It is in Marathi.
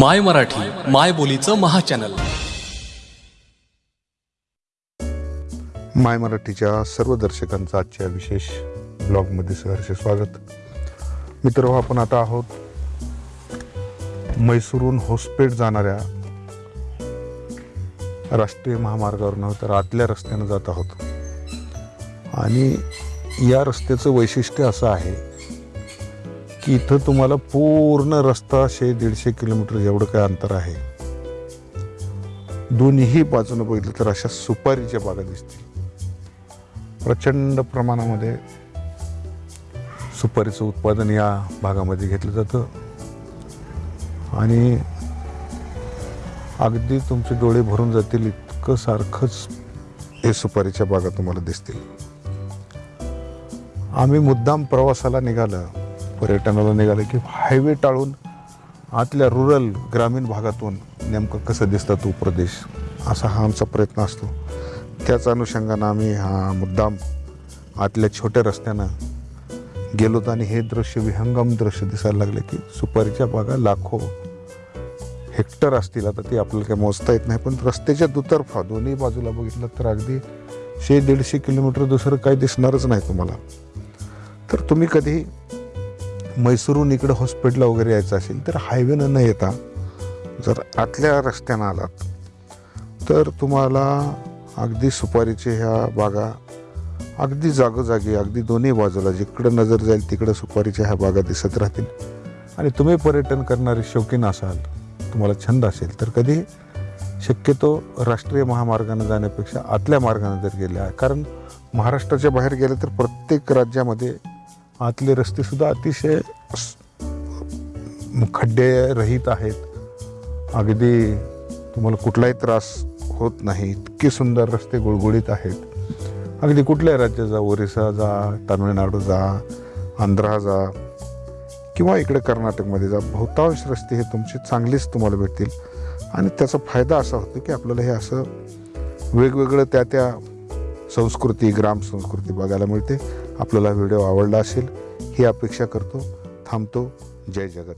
माय मराठी माय बोलीचं महाचॅनल माय मराठीच्या सर्व दर्शकांचं आजच्या विशेष ब्लॉगमध्ये सहर्ष स्वागत. मित्र आपण आता आहोत मैसूरहून होसपेठ जाणाऱ्या राष्ट्रीय महामार्गावर नव्हे तर आतल्या रस्त्यानं जात आहोत. आणि या रस्त्याचं वैशिष्ट्य असं आहे की इथं तुम्हाला पूर्ण रस्ता शे दीडशे किलोमीटर जेवढं काय अंतर आहे? दोन्ही बाजूनं बघितलं तर अशा सुपारीच्या बागा दिसतील. प्रचंड प्रमाणामध्ये सुपारीचं उत्पादन या भागामध्ये घेतलं जातं. आणि अगदी तुमचे डोळे भरून जातील इतकं सारखंच हे सुपारीच्या बागा तुम्हाला दिसतील. आम्ही मुद्दाम प्रवासाला निघालं. पर्यटनाला निघालं की हायवे टाळून आतल्या रुरल ग्रामीण भागातून नेमकं कसं दिसतं तो प्रदेश? असा हा आमचा प्रयत्न असतो. त्याच अनुषंगानं आम्ही हा मुद्दाम आतल्या छोट्या रस्त्यानं गेलोत आणि हे दृश्य विहंगम दृश्य दिसायला लागले की सुपारीच्या बागा लाखो हेक्टर असतील. आता ती आपल्याला काही मोजता येत नाही पण रस्त्याच्या दुतर्फा दोन्ही बाजूला बघितलं तर अगदी शे दीडशे किलोमीटर दुसरं काही दिसणारच नाही तुम्हाला. तर तुम्ही कधी मैसूरहून इकडं हॉस्पिटलला वगैरे यायचं असेल तर हायवेनं न येता जर आतल्या रस्त्यानं आलात तर तुम्हाला अगदी सुपारीचे ह्या बागा अगदी जागोजागी अगदी दोन्ही बाजूला जिकडं नजर जाईल तिकडं सुपारीच्या ह्या बागा दिसत राहतील. आणि तुम्ही पर्यटन करणारे शौकीन असाल तुम्हाला छंद असेल तर कधी शक्यतो राष्ट्रीय महामार्गानं जाण्यापेक्षा आतल्या मार्गाने जर गेल्या कारण महाराष्ट्राच्या बाहेर गेलं तर प्रत्येक राज्यामध्ये आतले रस्तेसुद्धा अतिशय खड्डे रहित आहेत. अगदी तुम्हाला कुठलाही त्रास होत नाही. इतके सुंदर रस्ते गुळगुळीत आहेत. अगदी कुठल्याही राज्यात जा ओरिसा जा तामिळनाडू जा आंध्रा जा किंवा इकडे कर्नाटकमध्ये जा बहुतांश रस्ते हे तुमचे चांगलेच तुम्हाला भेटतील. आणि त्याचा फायदा असा होतो की आपल्याला हे असं वेगवेगळं त्या त्या संस्कृती ग्राम संस्कृती बघायला मिळते. आपल्याला व्हिडिओ आवडला असेल ही अपेक्षा करतो. थांबतो. जय जगत.